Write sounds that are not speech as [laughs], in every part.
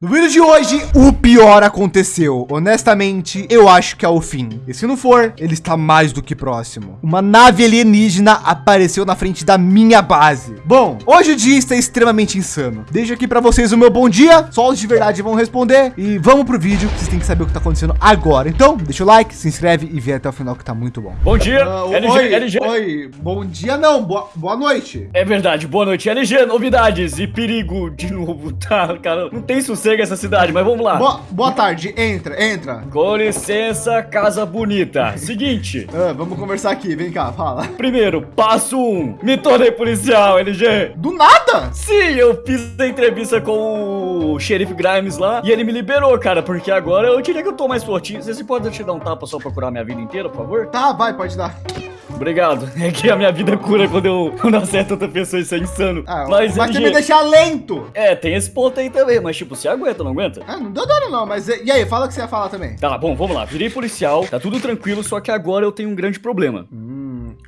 No vídeo de hoje, o pior aconteceu. Honestamente, eu acho que é o fim. E se não for, ele está mais do que próximo. Uma nave alienígena apareceu na frente da minha base. Bom, hoje o dia está extremamente insano. Deixo aqui para vocês o meu bom dia. Só os de verdade vão responder. E vamos pro vídeo, vocês têm que saber o que está acontecendo agora. Então, deixa o like, se inscreve e vem até o final que tá muito bom. Bom dia, uh, LG, oi, LG. Oi, bom dia não, boa, boa noite. É verdade, boa noite. LG, novidades e perigo de novo, [laughs] tá, cara? Não tem sucesso chega essa cidade, mas vamos lá. Boa, boa tarde, entra, entra. Com licença, casa bonita. Seguinte. Ah, vamos conversar aqui, vem cá, fala. Primeiro, passo um. Me tornei policial, LG. Do nada? Sim, eu fiz a entrevista com o xerife Grimes lá e ele me liberou, cara, porque agora eu diria que eu tô mais fortinho. Você pode te dar um tapa só pra curar minha vida inteira, por favor? Tá, vai, pode dar. Obrigado. [laughs] É que a minha vida cura quando eu, quando acerto outra pessoa, isso é insano. Ah, mas mas LG... me deixar lento. É, tem esse ponto aí também, mas tipo, você aguenta, não aguenta? Ah, não deu dano não, mas e aí, fala o que você ia falar também. Tá, bom, vamos lá. Virei policial, tá tudo tranquilo, só que agora eu tenho um grande problema. Hum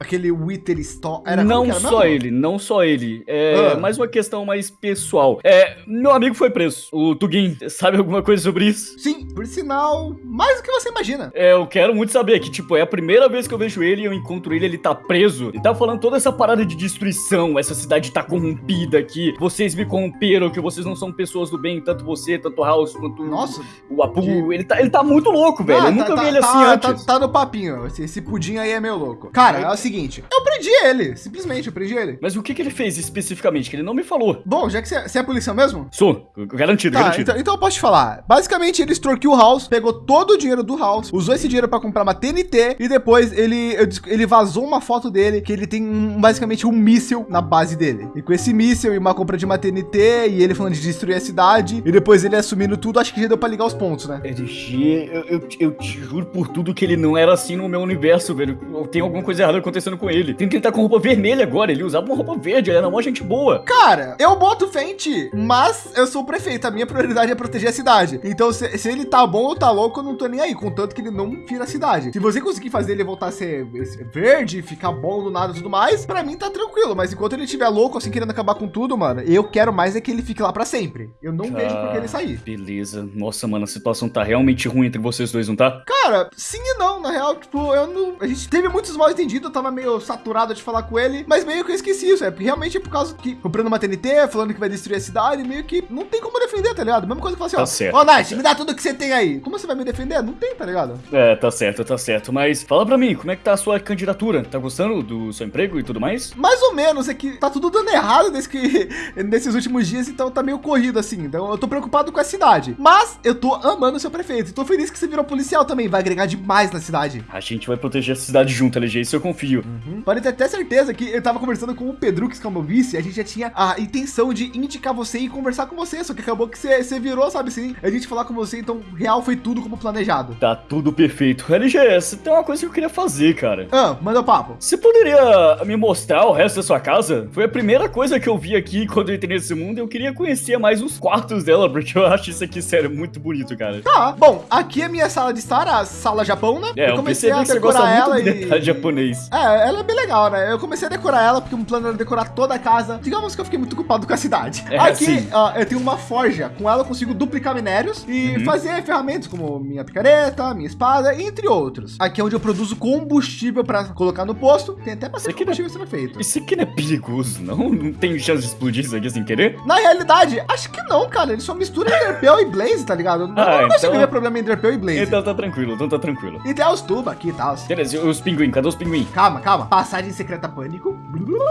aquele Wither Store. Era não era só ele, não só ele. É ah. mais uma questão mais pessoal. É, meu amigo foi preso, o Tugin. Sabe alguma coisa sobre isso? Sim, por sinal, mais do que você imagina. É, eu quero muito saber que, tipo, é a primeira vez que eu vejo ele e eu encontro ele, ele tá preso. Ele tá falando toda essa parada de destruição, essa cidade tá corrompida, que vocês me corromperam, que vocês não são pessoas do bem, tanto você, tanto o House, quanto Nossa, o Apu. Que... Ele, tá, ele tá muito louco, velho. Ah, eu tá, nunca tá, vi ele tá, assim antes. Tá, tá no papinho, esse, esse pudim aí é meio louco. Cara, é o seguinte, seguinte, eu prendi ele, simplesmente eu prendi ele. Mas o que, que ele fez especificamente? Que ele não me falou. Bom, já que você, você é policial mesmo? Sou, garantido, tá, garantido. Então, então, eu posso te falar. Basicamente, ele extorquiu o House, pegou todo o dinheiro do House, usou esse dinheiro para comprar uma TNT e depois ele, ele vazou uma foto dele que ele tem um, basicamente um míssil na base dele. E com esse míssil e uma compra de uma TNT e ele falando de destruir a cidade e depois ele assumindo tudo, acho que já deu para ligar os pontos, né? LG, eu, eu, eu, te juro por tudo que ele não era assim no meu universo, velho. Tem alguma coisa errada acontecendo com ele. Tem que ele tá com roupa vermelha agora. Ele usava uma roupa verde, ele era uma gente boa. Cara, eu boto fente, mas eu sou o prefeito. A minha prioridade é proteger a cidade. Então, se, se ele tá bom ou tá louco, eu não tô nem aí. Contanto que ele não vira a cidade. Se você conseguir fazer ele voltar a ser verde, ficar bom do nada e tudo mais, pra mim tá tranquilo. Mas enquanto ele estiver louco, assim, querendo acabar com tudo, mano, eu quero mais é que ele fique lá pra sempre. Eu não vejo por que ele sair. Beleza. Nossa, mano, a situação tá realmente ruim entre vocês dois, não tá? Cara, sim e não. Na real, tipo, eu não... A gente teve muitos mal entendidos. Eu tava meio saturado de falar com ele, mas meio que eu esqueci isso. É realmente é por causa que comprando uma TNT, falando que vai destruir a cidade, meio que não tem como defender, tá ligado? Mesma coisa que falar assim, tá ó. Certo, ó, Night, tá me dá tudo que você tem aí. Como você vai me defender? Não tem, tá ligado? É, tá certo, tá certo. Mas fala pra mim, como é que tá a sua candidatura? Tá gostando do seu emprego e tudo mais? Mais ou menos, é que tá tudo dando errado nesse que, [laughs] nesses últimos dias, então tá meio corrido assim. Então eu tô preocupado com a cidade. Mas eu tô amando o seu prefeito. Tô feliz que você virou policial também. Vai agregar demais na cidade. A gente vai proteger a cidade junto, LG, isso eu confio. Uhum. Pode ter até certeza que eu tava conversando com o Pedrux, que é o meu vice, a gente já tinha a intenção de indicar você e conversar com você, só que acabou que você, você virou, sabe assim, a gente falar com você, então real foi tudo como planejado. Tá tudo perfeito. LGS, tem uma coisa que eu queria fazer, cara. Ah, manda o papo. Você poderia me mostrar o resto da sua casa? Foi a primeira coisa que eu vi aqui [laughs] quando eu entrei nesse mundo, eu queria conhecer mais os quartos dela, porque eu acho isso aqui, sério, muito bonito, cara. Tá, bom, aqui é minha sala de estar, a sala Japão, né? É, eu, comecei a decorar ela [laughs] e... japonês. É, ela é bem legal, né? Eu comecei a decorar ela porque um plano era decorar toda a casa. Digamos que eu fiquei muito ocupado com a cidade. É, Aqui, ó, eu tenho uma forja. Com ela eu consigo duplicar minérios e uhum. fazer ferramentas como minha picareta, minha espada, entre outros. Aqui é onde eu produzo combustível para colocar no posto. Tem até bastante combustível sendo feito. Isso aqui não é perigoso, não? Não tem chance de explodir isso aqui sem querer? Na realidade, acho que não, cara. Ele só mistura Enderpeel e Blaze, tá ligado? Eu ah, não consigo então... ver problema em Enderpeel e Blaze. Então tá tranquilo, então tá tranquilo. E tem os tubos aqui e tal. Beleza, e os pinguins? Cadê os pinguins? Calma, calma. Passagem secreta pânico.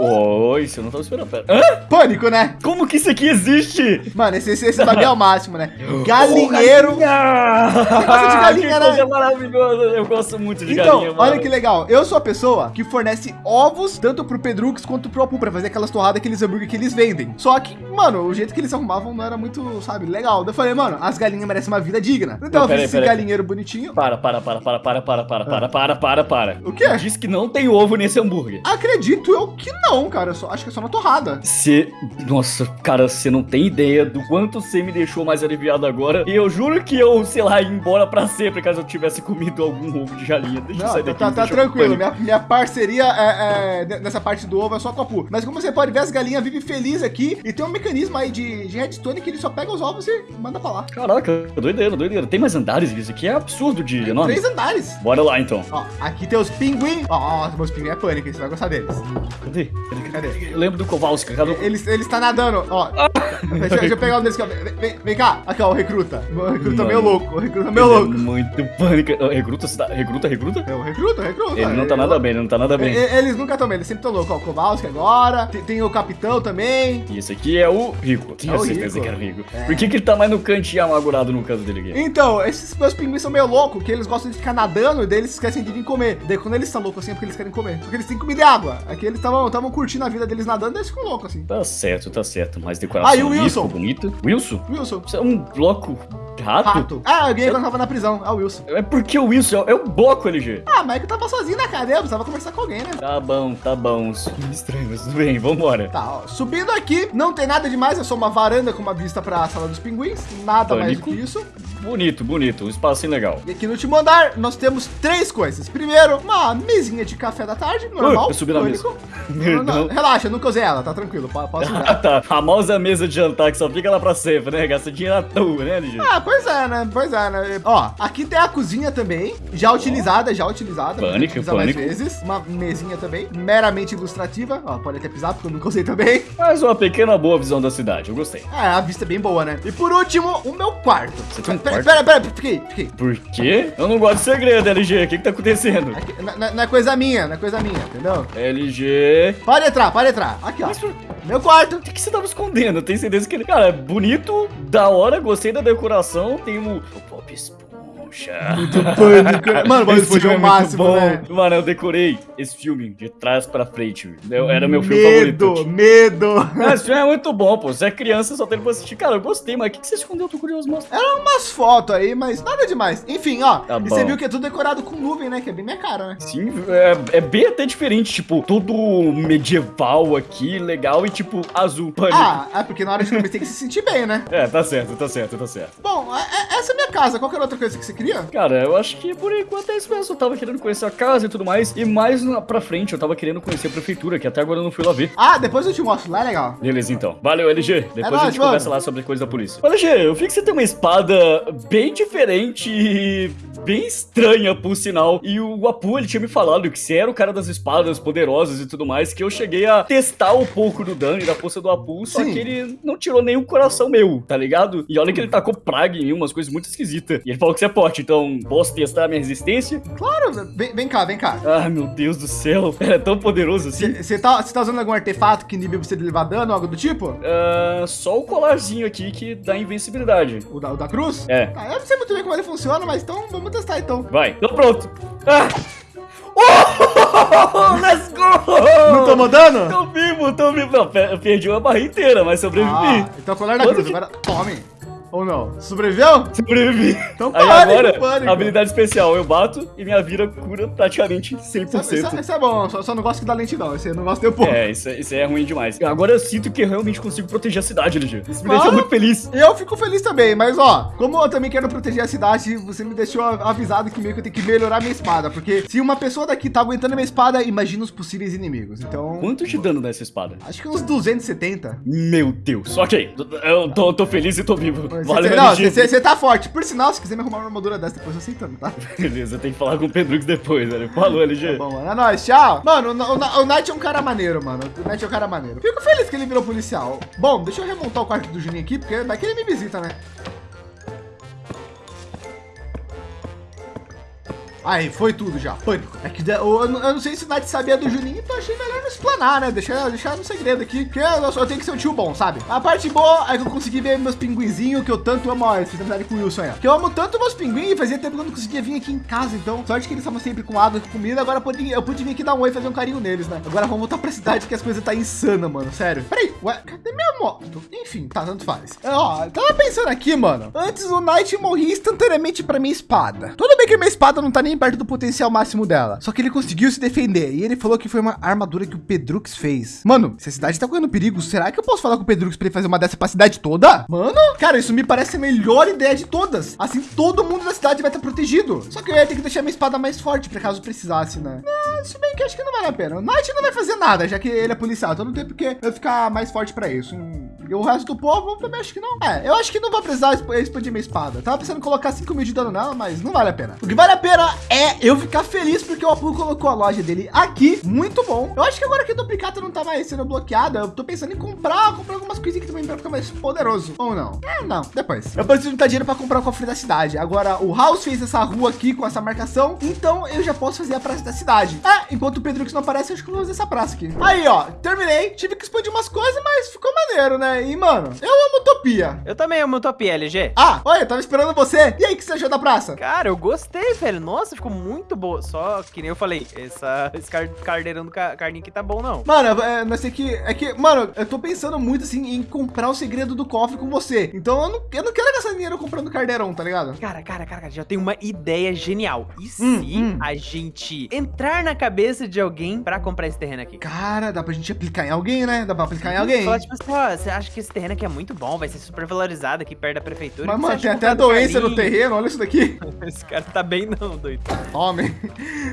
Oi, você não tava esperando. Pera. Hã? Pânico, né? Como que isso aqui existe? Mano, esse, esse, esse bagulho é o máximo, né? [gasps] Galinheiro. Oh, galinha! De galinha, né? Eu gosto muito de então, galinha, mano. olha que legal. Eu sou a pessoa que fornece ovos tanto pro Pedrux quanto pro Apu pra fazer aquelas torradas, aqueles hambúrguer que eles vendem. Só que, mano, o jeito que eles arrumavam não era muito, sabe, legal. Eu falei, mano, as galinhas merecem uma vida digna. Então eu fiz esse galinheiro bonitinho. Para, para, para, para, para, para, para, para, para, para, para. O quê? Diz que não tem ovo nesse hambúrguer. Acredito eu que não, cara. Eu só, acho que é só na torrada. Você. Nossa, cara, você não tem ideia do quanto você me deixou mais aliviado agora. E eu juro que eu, sei lá, ia embora pra sempre caso eu tivesse comido algum ovo de galinha. Deixa eu Não, sair tá, daqui. tá, tá tranquilo. Minha, minha parceria é, é, nessa parte do ovo é só com a Pu. Mas como você pode ver, as galinhas vivem felizes aqui e tem um mecanismo aí de, de redstone que ele só pega os ovos e manda pra lá. Caraca, doideira, doideira. Tem mais andares, isso aqui é absurdo de enorme. Três andares. Bora lá então. Ó, aqui tem os pinguim. Ó, ó, meus pinguim é pânico, hein? você vai gostar deles. Cadê? Cadê? Cadê? Eu lembro do Kowalski, cadê? Ele, ele está nadando, ó. deixa, deixa eu pegar um desses aqui. Vem, vem- vem cá. Aqui, ó, o recruta. O recruta meio louco. O recruta meio Ele é louco. muito pânico. Ah, Recruta, você tá- recruta, recruta? É o recruta, recruta. Ele não tá nada bem, ele não tá nada bem. Eles nunca estão bem, eles sempre estão loucos. Ó, o Kowalski agora. Tem, tem o capitão também. E esse aqui é o Rico. Tenho É certeza que era o Rico. É. Por que, que ele tá mais no cantinho amargurado no caso dele aqui? Então, esses meus pinguins são meio loucos, que eles gostam de ficar nadando e daí eles esquecem de vir comer. Daí quando eles estão loucos assim é porque eles querem comer. Porque eles têm comida e água. Aqui eles estavam curtindo a vida deles nadando e eles ficam loucos assim. Tá certo, tá certo. Mais decoração Ah, e o Wilson? bonito. Wilson? Wilson. Você é um bloco rato? Rato. Ah, quando eu tava na prisão. É o Wilson. É porque o Wilson é, é o bloco LG. Ah, mas é que eu tava sozinho na cadeia, eu precisava conversar com alguém, né? Tá bom, tá bom. Estranho, mas tudo bem, vambora. Tá, ó, subindo aqui, não tem nada demais, é só uma varanda com uma vista pra sala dos pinguins, nada mais do Pânico. que isso. Bonito, bonito. Um espacinho legal. E aqui no último andar, nós temos três coisas. Primeiro, uma mesinha de café da tarde, normal. eu subi na pânico. Não, não, relaxa, nunca usei ela, tá tranquilo, po- posso Ah, [laughs] usar. tá. A famosa mesa de jantar que só fica lá pra sempre, né? Gasta dinheiro à toa, né, LG? Ah, pois é, né? Pois é, né? Ó, aqui tem a cozinha também, já utilizada, já utilizada. Pânico, pânico. vezes. Uma mesinha também, meramente ilustrativa. Ó, pode até pisar, porque eu nunca usei também. Mas uma pequena boa visão da cidade, eu gostei. É, a vista é bem boa, né? E por último, o meu quarto. Você tem um Pera, quarto? pera, pera, fiquei, fiquei. Por quê? Eu não gosto de segredo, LG. O que que tá acontecendo? Aqui, não, não- não é coisa minha, não é coisa minha, entendeu? LG... Pode entrar, pode entrar. Aqui, ó. Mas por Meu quarto. o que, você tava escondendo? Eu tenho certeza que ele... Cara, é bonito, da hora, gostei da decoração. Tem o... O Pop Esponja. Pânico. né? [laughs] Mano, o Bob Esse é filme o muito máximo, bom. né? Mano, eu decorei esse filme de trás pra frente. Eu- era meu filme medo, favorito. medo. Ah, Esse filme é muito bom, pô. Você é criança, só tem pra assistir. Cara, eu gostei, mas o que, que você escondeu? Eu tô curioso, mostra. Eram umas fotos aí, mas nada demais. Enfim, ó. Tá e você viu que é tudo decorado com nuvem, né? Que é bem minha cara, né? Sim, é, é bem até diferente, tipo, todo medieval aqui, legal e tipo, azul, pânico. Ah, é porque na hora de comer tem que se sentir bem, né? É, tá certo, tá certo, tá certo. Bom, é- é- essa é minha casa. Qualquer outra coisa que você queria? Cara, eu acho que por enquanto é isso mesmo. Eu tava querendo conhecer a casa e tudo mais. E mais pra frente, eu tava querendo conhecer a prefeitura, que até agora eu não fui lá ver. Ah, depois eu te mostro. Lá é legal. Beleza, então. Valeu, LG. Depois a nóis, gente mano. conversa lá sobre coisa da polícia. LG, eu vi que você tem uma espada bem diferente e bem estranha, por sinal. E o Apu, ele tinha me falado que você era o cara das espadas poderosas e tudo mais, que eu cheguei a testar um pouco do dano e da força do Apu, só Sim. que ele não tirou nenhum coração meu, tá ligado? E olha que ele tacou praga em mim, umas coisas muito esquisitas. E ele falou que você é forte, então posso testar a minha resistência? Claro, vem, vem cá, vem cá. Ah, meu Deus do céu. [laughs] É tão poderoso assim. Você tá, cê tá usando algum artefato que inibe você de levar dano, algo do tipo? Ah, só o colarzinho aqui que dá invencibilidade. O da, o da cruz? É. Ah, eu não sei muito bem como ele funciona, mas então vamos testar então. Vai, tô pronto. Ah! [laughs] Oh, [laughs] let's go! Não tomou dano? Tô vivo, tô vivo. Não, perdi uma barra inteira, mas sobrevivi. Ah, então colar da Quanto cruz. que- Agora tome. Ou não? Sobreviveu? Sobrevivi. Então Aí pânico, agora, pânico. habilidade especial, eu bato e minha vida cura praticamente Isso, é- 100%. isso, é- isso é bom, só, só não gosto que dá lentidão. Esse eu não gosto de um pouco. É, isso, é- isso é ruim demais. Agora eu sinto que eu realmente consigo proteger a cidade, LG. Isso me Ah. deixa muito feliz. Eu fico feliz também, mas ó, como eu também quero proteger a cidade, você me deixou avisado que meio que eu tenho que melhorar minha espada, porque se uma pessoa daqui tá aguentando minha espada, imagina os possíveis inimigos. Então, Quanto de dano nessa espada? acho que uns 270. Meu Deus. Ok, eu tô, tô feliz e tô vivo. Valeu, você- não, você tá forte. Por sinal, se quiser me arrumar uma armadura dessa, depois eu aceitando, tá? [laughs] Beleza, tem que falar com o Pedrux depois, velho. Falou, LG. Bom, mano, é nóis, tchau. Mano, o, o, o Knight é um cara maneiro, mano. O Knight é um cara maneiro. Fico feliz que ele virou policial. Bom, deixa eu remontar o quarto do Juninho aqui, porque vai que ele me visita, né? Aí, foi tudo já. Pânico. É que eu, eu não- sei se o Nath sabia do Juninho, então achei melhor não explanar, né? Deixar, deixar no segredo aqui. Porque eu, só tenho que ser um tio bom, sabe? A parte boa é que eu consegui ver meus pinguinzinhos, que eu tanto amo. Olha, fiz amizade com o Wilson aí. ó. Que eu amo tanto meus pinguins, fazia tempo que eu não conseguia vir aqui em casa. Então, sorte que eles estavam sempre com água e com comida. Agora eu pude, eu pude vir aqui dar um oi e fazer um carinho neles, né? Agora vamos voltar pra cidade que as coisas tá insana, mano. Sério. Peraí, ué, cadê minha moto? Enfim, tá, tanto faz. É, ó, tava pensando aqui, mano. Antes o Knight morria instantaneamente pra minha espada. Tudo bem que minha espada não tá nem perto do potencial máximo dela. Só que ele conseguiu se defender. E ele falou que foi uma armadura que o Pedrux fez. Mano, se a cidade tá correndo perigo, será que eu posso falar com o Pedrux para ele fazer uma dessa pra cidade toda? Mano, cara, isso me parece a melhor ideia de todas. Assim, todo mundo da cidade vai estar protegido. Só que eu ia ter que deixar minha espada mais forte, para caso precisasse, né? Se bem que acho que não vale a pena. O Knight não vai fazer nada, já que ele é policial. Então não tem porque eu ficar mais forte para isso. E o resto do povo também acho que não. É, eu acho que não vou precisar expandir minha espada. Tava pensando em colocar 5 mil de dano nela, mas não vale a pena. O que vale a pena é eu ficar feliz porque o Apu colocou a loja dele aqui. Muito bom. Eu acho que agora que o duplicata não tá mais sendo bloqueada, eu tô pensando em comprar, comprar algumas coisinhas que também para ficar mais poderoso. Ou não? É, não. Depois. Eu preciso juntar dinheiro para comprar o cofre da cidade. Agora, o House fez essa rua aqui com essa marcação, então eu já posso fazer a praça da cidade. É, enquanto o Pedro que não aparece, acho que eu vou fazer essa praça aqui. Aí, ó, terminei. Tive que expandir umas coisas, mas ficou maneiro, né? E, mano, eu amo Utopia. Eu também amo Utopia, LG. Ah, olha, eu tava esperando você. E aí, o que você achou da praça? Cara, eu gostei, velho. Nossa, ficou muito boa. Só que nem eu falei, essa, esse carneirão do carninho aqui tá bom, não. Mano, é, não sei que... É que, mano, eu tô pensando muito, assim, em comprar o segredo do cofre com você. Então, eu não, eu não quero gastar dinheiro comprando carneirão, tá ligado? Cara, cara, cara, já tem uma ideia genial. E hum, se hum. a gente entrar na cabeça de alguém pra comprar esse terreno aqui? Cara, dá pra gente aplicar em alguém, né? Dá pra aplicar em alguém. Falar, tipo assim, ó, você acha que esse terreno aqui é muito bom, vai ser super valorizado aqui perto da prefeitura. Mas, mano, tem até a doença no terreno, olha isso daqui. [laughs] esse cara tá bem não, doido. Homem,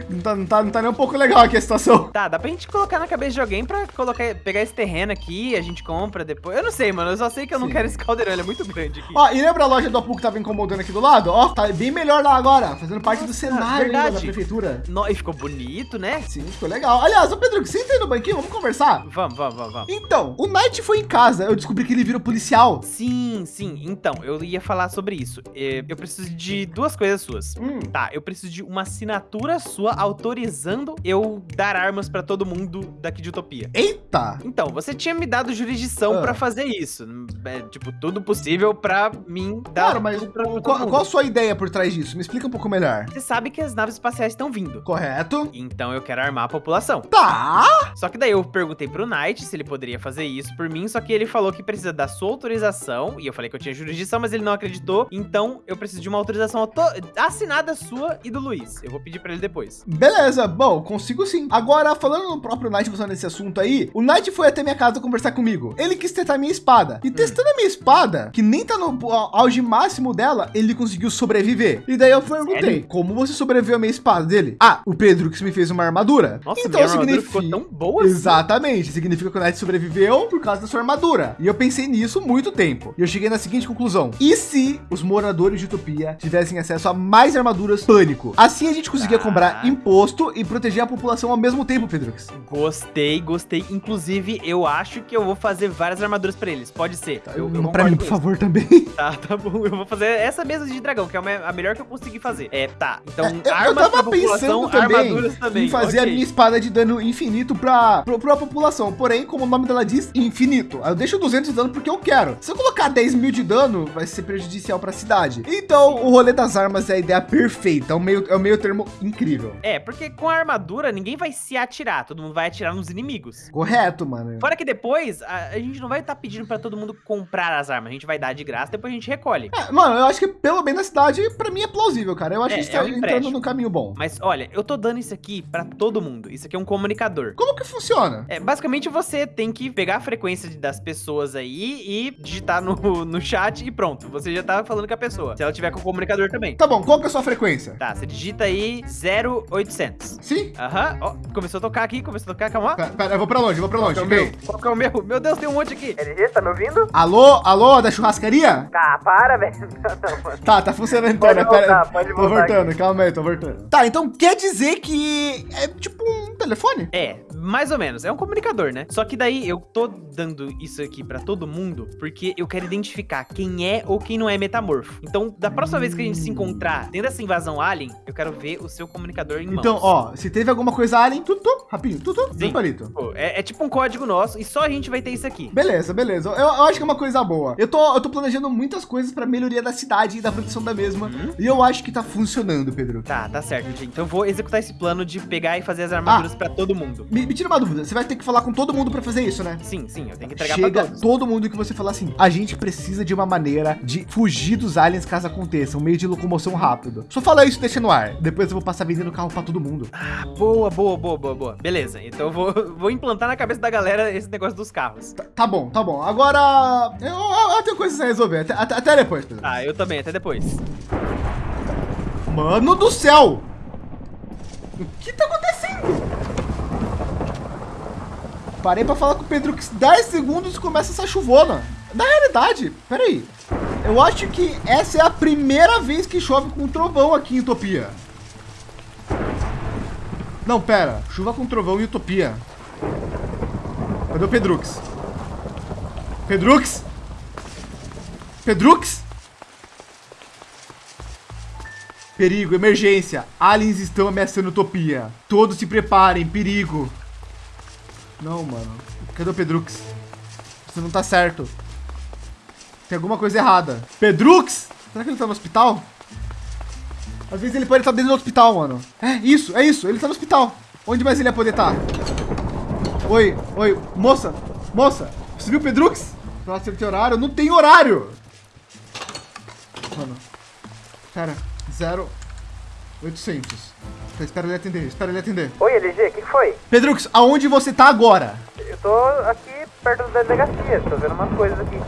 não tá, não, tá, não tá nem um pouco legal aqui a situação. Tá, dá pra gente colocar na cabeça de alguém pra colocar, pegar esse terreno aqui, a gente compra depois. Eu não sei, mano, eu só sei que eu Sim. não quero esse caldeirão, ele é muito grande aqui. Ó, e lembra a loja do Apu que tava incomodando aqui do lado? Ó, tá bem melhor lá agora, fazendo parte Nossa, do cenário da prefeitura. No, e ficou bonito, né? Sim, ficou legal. Aliás, ô Pedro, senta aí no banquinho, vamos conversar? Vamos, vamos, vamos, vamos. Então, o Knight foi em casa, eu descobri que ele virou policial. Sim, sim. Então, eu ia falar sobre isso. É, eu preciso de duas coisas suas. Hum. Tá, eu preciso de uma assinatura sua autorizando eu dar armas para todo mundo daqui de Utopia. Eita! Então, você tinha me dado jurisdição ah. para fazer isso. É, tipo, tudo possível para mim dar. Cara, mas qual, qual, a sua ideia por trás disso? Me explica um pouco melhor. Você sabe que as naves espaciais estão vindo. Correto. Então eu quero armar a população. Tá. Só que daí eu perguntei pro Knight se ele poderia fazer isso por mim, só que ele falou que precisa da sua autorização, e eu falei que eu tinha jurisdição, mas ele não acreditou, então eu preciso de uma autorização assinada sua e do Luiz. Eu vou pedir para ele depois. Beleza, bom, consigo sim. Agora, falando no próprio Knight, usando esse assunto aí, o Knight foi até minha casa conversar comigo. Ele quis testar minha espada. E hum. testando a minha espada, que nem tá no auge máximo dela, ele conseguiu sobreviver. E daí eu perguntei, Sério? como você sobreviveu a minha espada dele? Ah, o Pedro que me fez uma armadura. Nossa, então minha significa... ficou tão boa assim. Exatamente, significa que o Knight sobreviveu por causa da sua armadura. E eu pensei nisso muito tempo. E eu cheguei na seguinte conclusão. E se os moradores de Utopia tivessem acesso a mais armaduras pânico? Assim a gente conseguia comprar imposto e proteger a população ao mesmo tempo, Pedrux. Gostei, gostei. Inclusive, eu acho que eu vou fazer várias armaduras para eles. Pode ser. Tá, eu, eu para mim, por favor, também. [laughs] Tá, tá bom. Eu vou fazer essa mesa de dragão, que é a melhor que eu consegui fazer. É, tá. Então, é, armas eu tava pensando também, também, em fazer okay. a minha espada de dano infinito para a população. Porém, como o nome dela diz, infinito. Eu deixo 200 de dano porque eu quero. Se eu colocar 10 mil de dano, vai ser prejudicial para a cidade. Então, o rolê das armas é a ideia perfeita. É o meio, é o meio termo incrível. É, porque com a armadura, ninguém vai se atirar. Todo mundo vai atirar nos inimigos. Correto, mano. Fora que depois, a, a gente não vai estar tá pedindo para todo mundo comprar as armas. A gente vai dar de graça, depois a gente recolhe. É, mano, eu acho que pelo bem da cidade, para mim é plausível, cara. Eu acho é, que está é um entrando no caminho bom. Mas olha, eu tô dando isso aqui para todo mundo. Isso aqui é um comunicador. Como que funciona? É, basicamente você tem que pegar a frequência das pessoas aí e digitar no, [laughs] no chat e pronto. Você já tá falando com a pessoa. Se ela tiver com o comunicador também. Tá bom, qual que é a sua frequência? Tá, você digita aí 0800. Sim? Aham. Ó, começou a tocar aqui, começou a tocar, calma. Pera, pera eu vou pra longe, eu vou pra longe. Qual, é qual que é o meu? Meu Deus, tem um monte aqui. LG, tá me ouvindo? Alô, alô, da churrascaria? Tá, para, velho. [laughs] tá, tá funcionando então, pode né? Voltar, pera, pode voltar. Tô voltando, aqui. calma aí, tô voltando. Tá, então quer dizer que é tipo um telefone? É, mais ou menos. É um comunicador, né? Só que daí eu tô dando isso aqui pra todo mundo porque eu quero identificar quem é ou quem não é metamorfo. Então, da próxima vez que a gente se encontrar dentro dessa invasão alien, eu quero ver o seu comunicador em mãos. Então, ó, se teve alguma coisa alien, tutu, rapidinho, tutu, Sim. palito. É, é, tipo um código nosso e só a gente vai ter isso aqui. Beleza, beleza. Eu, eu acho que é uma coisa boa. Eu tô, eu tô planejando muitas coisas pra melhoria da cidade e da produção da mesma. Hum? E eu acho que tá funcionando, Pedro. Tá, tá certo, gente. Então eu vou executar esse plano de pegar e fazer as armaduras ah, pra todo mundo. Me, me, tira uma dúvida. Você vai ter que falar com todo mundo pra fazer isso, né? Sim, sim. Eu tenho que entregar Chega, pra todos. Todo mundo que você falar assim, a gente precisa de uma maneira de fugir dos aliens caso aconteça, um meio de locomoção rápido. Só fala isso, deixa no ar. Depois eu vou passar vendendo carro para todo mundo. Ah, boa, boa, boa, boa, boa. Beleza, então eu vou, [laughs] vou implantar na cabeça da galera esse negócio dos carros. Tá, tá bom, tá bom. Agora eu, eu, eu tenho coisas a resolver. Até, até, até depois, Pedro. Ah, eu também, até depois. Mano do céu! O que tá acontecendo? Parei pra falar com o Pedro que 10 segundos começa essa chuvona. Na realidade, peraí. Eu acho que essa é a primeira vez que chove com trovão aqui em Utopia. Não, pera. Chuva com trovão em Utopia. Cadê o Pedrux? Pedrux? Pedrux? Perigo, emergência. Aliens estão ameaçando Utopia. Todos se preparem, perigo. Não, mano. Cadê o Pedrux? Isso não tá certo. Tem alguma coisa errada. Pedrux? Será que ele tá no hospital? Às vezes ele pode estar dentro do hospital, mano. É isso, é isso. Ele tá no hospital. Onde mais ele ia poder estar? Oi, oi. Moça, moça. Você viu o Pedrux? Ele tem horário? Não tem horário. Mano. Pera. Zero. 800. Tá, espera ele atender, espera ele atender. Oi, LG, o que foi? Pedrux, aonde você tá agora? Eu tô aqui perto da delegacia, tô vendo umas coisas aqui.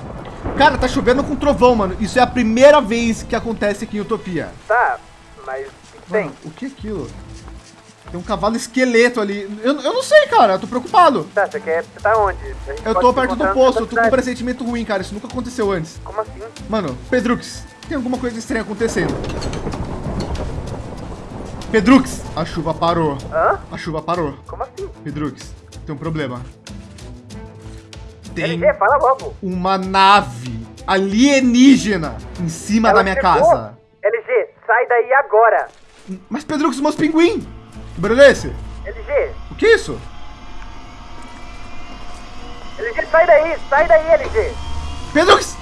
Cara, tá chovendo com trovão, mano. Isso é a primeira vez que acontece aqui em Utopia. Tá, mas tem? Mano, o que é aquilo? Tem um cavalo esqueleto ali. Eu, eu não sei, cara. Eu tô preocupado. Tá, você quer. Você tá onde? Eu tô perto do posto. Eu tô com um pressentimento ruim, cara. Isso nunca aconteceu antes. Como assim? Mano, Pedrux, tem alguma coisa estranha acontecendo. Pedrux, a chuva parou. Hã? A chuva parou. Como assim? Pedrux, tem um problema. Tem LG, fala logo. uma nave alienígena em cima Ela da minha chegou. casa. LG, sai daí agora. Mas Pedrux, meus pinguim. Que barulho é esse? LG, O que é isso? LG, sai daí, sai daí, LG. Pedrux! Pedrux!